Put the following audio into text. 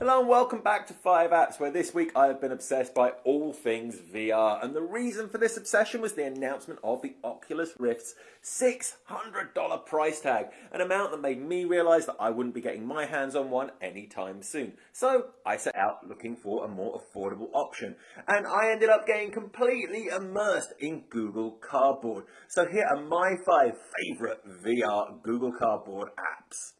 Hello and welcome back to 5 Apps, where this week I have been obsessed by all things VR. And the reason for this obsession was the announcement of the Oculus Rift's $600 price tag, an amount that made me realise that I wouldn't be getting my hands on one anytime soon. So I set out looking for a more affordable option, and I ended up getting completely immersed in Google Cardboard. So here are my five favourite VR Google Cardboard apps.